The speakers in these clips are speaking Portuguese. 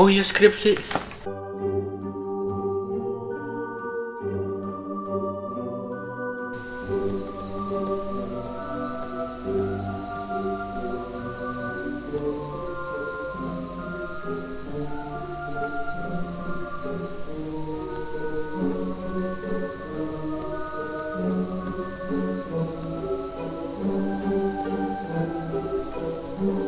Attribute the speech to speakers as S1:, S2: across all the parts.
S1: Oh, ia escrever
S2: pra vocês. Thank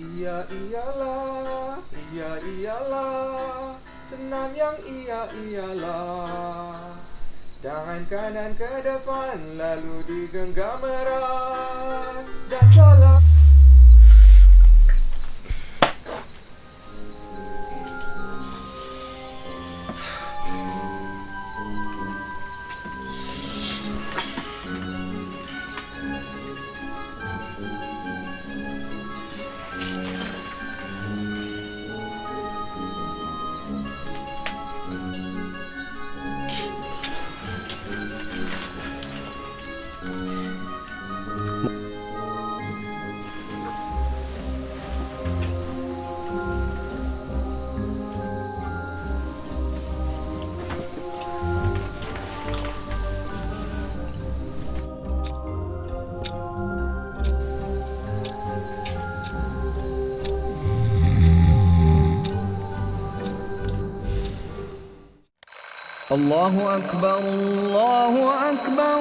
S2: Ia ialah, ia ialah Senam yang ia ialah Tangan kanan ke depan Lalu digenggam erat Dan salam
S3: الله أكبر الله أكبر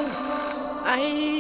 S1: أي